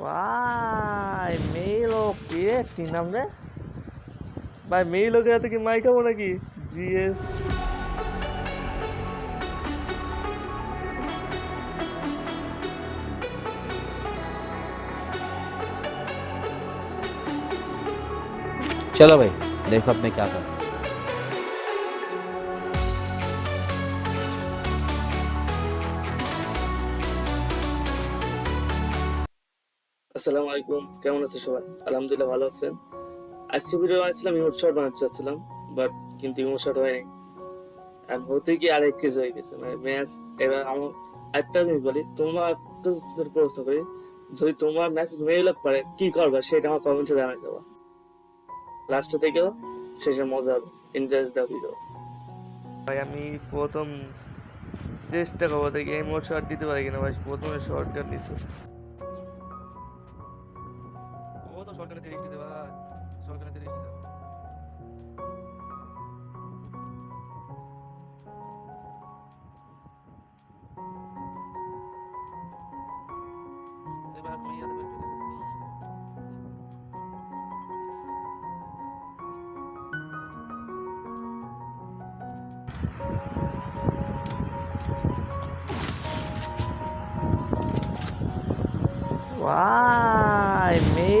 ভাই মেয়ে লোক রে কি নাম রে ভাই মেয়ে লোকের হাতে কি মাই খাবো নাকি জিএস चलो भाई देखो अब मैं क्या कर আসসালামু আলাইকুম, কেমন সবাই? আলহামদুলিল্লাহ ভালো আছেন। আজকে ভিডিও বানাচ্ছিলাম ইমোট শট বানাতে চাচ্ছিলাম বাট কিন্তু ইমোট শট হয়নি। আর হতে গিয়ে আরেক হয়ে গেছে মানে ম্যাচ এবার আমার একটা জিনিস বলি, তোমার একটা প্রশ্ন করি, যদি তোমার পারে, কি করবে? সেটা আমার কমেন্টে জানাই লাস্টে শেষে মজা হবে ইন্টারেস্ট দা ভিডিও ভাই, আমি প্রথম চেষ্টা করব দেখি এই মোট শট দিতে পারি কিনা, ভাই, প্রথমে শর্ট গান పోతాం షోల్కలు తిరిగిస్తుందివా షోల్కలు తిరిగిస్తుంది Why me?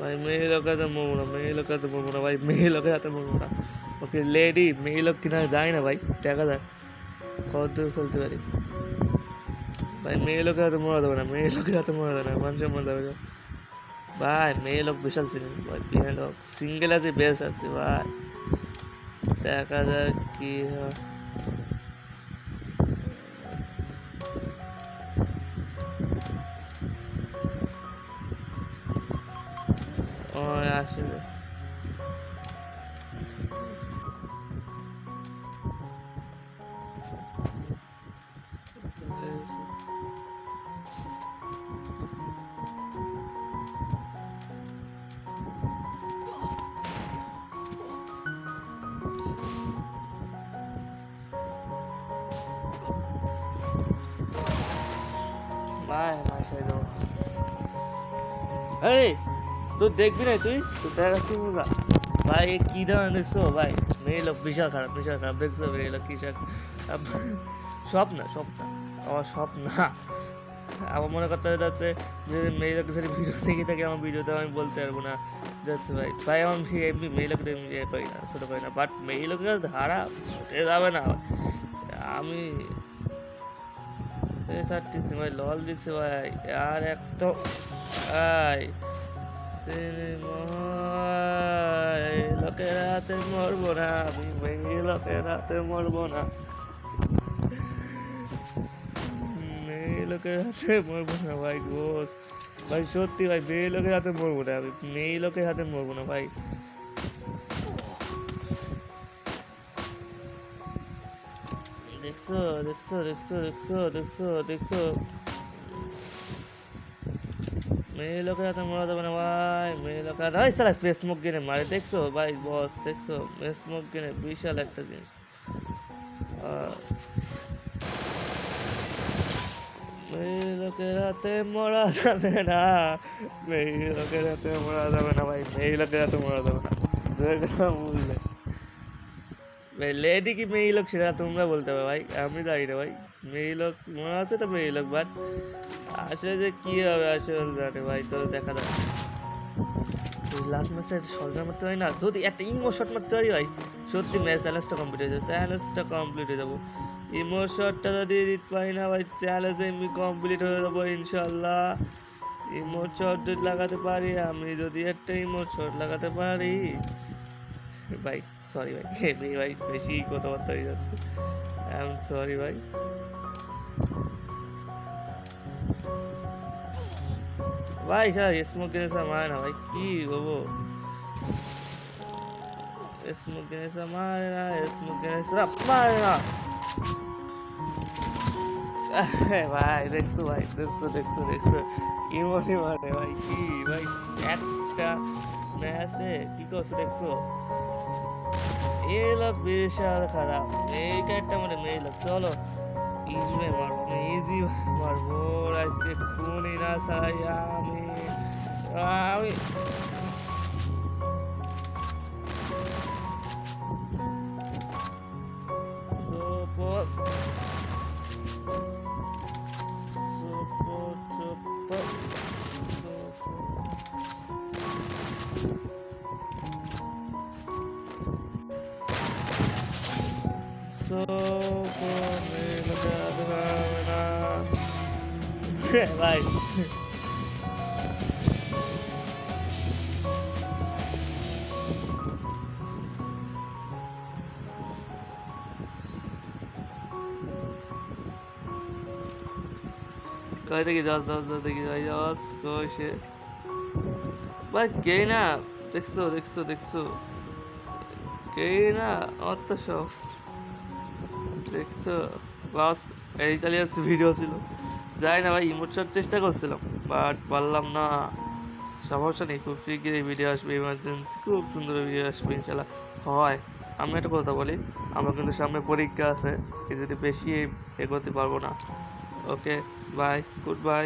ভাই মেয়ে লোকের হাতে মরবো না মেয়ে লোকের হাতে মরবো না ভাই মেয়ে লোকের হাতে মরবো না ওকে লেডি মেয়ে লোক কিনা যায় না ভাই দেখা যায় কত দূর খেলতে পারি ভাই মেয়ে লোকের হাতে মরা দেবে না মেয়ে লোকের হাতে মরা দেবে না মানুষের মরা দেবে। ভাই মেয়ে লোক বিশাল সিনেমা ভাই মেয়ে লোক সিঙ্গেল আছে বেশ আছে ভাই দেখা যাক কি হয় 是不是？哎，哎。তুই দেখবি না তুই? ভাই কি ধরনের দেখছ? ভাই, মেয়ে লোক বিশাল খারাপ বিশাল খারাপ। দেখছ, মেয়ে লোক কিসব সব না সব না আমার সব না আমার মনে করতে যাচ্ছে, যে মেয়ে লোকের সাথে ভিডিও দেখে থাকে আমার ভিডিওতে আমি বলতে পারব না। যাচ্ছে ভাই ভাই, আমার এমনি, মেয়ে লোকদের ইয়ে করি না, ছোটো করি না। বাট মেয়ে লোকের ধারা উঠে যাবে না। আমি চারটি ভাই, লল দিচ্ছে, ভাই। আর এক তো লোকের হাতে মরবো না আমি মেয়ে লোকের হাতে মরবো না মেয়ে লোকের হাতে মরবো না ভাই গোস ভাই সত্যি ভাই মেয়ে লোকের হাতে মরবো না আমি মেয়ে লোকের হাতে মরবো না ভাই দেখছ দেখছ দেখছ দেখছ দেখছ দেখছ। মেয়ে লোকের হাতে মরা যাবে না ভাই, মেয়ে লোকের ওই সালা ফেসমুক গেনে মারে, দেখছ? ভাই বস দেখছ? ফেসমুক গেনে বিশাল একটা জিনিস। মেয়ে লোকের হাতে মরা যাবে না। মেয়ে লোকের হাতে মরা যাবে না ভাই, মেয়ে লোকের হাতে মরা যাবে না। বললে ভাই লেডি কি মেয়ে লোক সেটা তোমরা বলতে হবে ভাই, আমি জানি না ভাই। মেয়ে লোক মনে আছে তো মেয়ে লোক বাট আসলে যে কি হবে আসলে জানে ভাই তোর দেখা যাবে লাস্ট ম্যাচটা একটা শর্ট মারতে হয় না? যদি একটা ইমো শট মারতে পারি ভাই, সত্যি ম্যাচ চ্যালেঞ্জটা কমপ্লিট হয়ে যাবে চ্যালেঞ্জটা কমপ্লিট হয়ে যাব। ইমো শটটা যদি দিতে পারি না ভাই চ্যালেঞ্জ এমনি কমপ্লিট হয়ে যাব ইনশাল্লাহ ইমো শট যদি লাগাতে পারি, আমি যদি একটা ইমো শট লাগাতে পারি ভাই সরি ভাই এমনি ভাই বেশি কথাবার্তা হয়ে যাচ্ছে আই এম সরি ভাই ভাই স্যার স্মোক গেনেসা মারে না ভাই কি বলবো স্মোক গেনেসা মারে না স্মোক গেনেসা মারে না আহ, ভাই দেখছো ভাই দেখছো দেখছো দেখছো ইমোটি মারে ভাই কি ভাই একটা ম্যাচে কি করছো দেখছো ఏలో విషయాలు కదా మేకట్టమని మేలు చోలో ఈజీమే మాడు ఈజీ మాడు మూడు కూని నా Sai so funny, look at the camera. Bye. 帰ってきた、ささてきたよ、少し。まあ、ゲイな、できそう、できそう、できそう。ゲイな、あったでしょ。দেখছ? বাস, এই ইতালিয়ান ভিডিও ছিল। যাই না ভাই ইমোট শট চেষ্টা করছিলাম বাট পারলাম না। সমস্যা নেই, খুব শীঘ্রই ভিডিও আসবে ইমার্জেন্সি খুব সুন্দর ভিডিও আসবে, ইনশাল্লাহ। হয়, আমি একটা কথা বলি, আমার কিন্তু সামনে পরীক্ষা আছে, এই যদি বেশি এগোতে পারব না। Okay bye good bye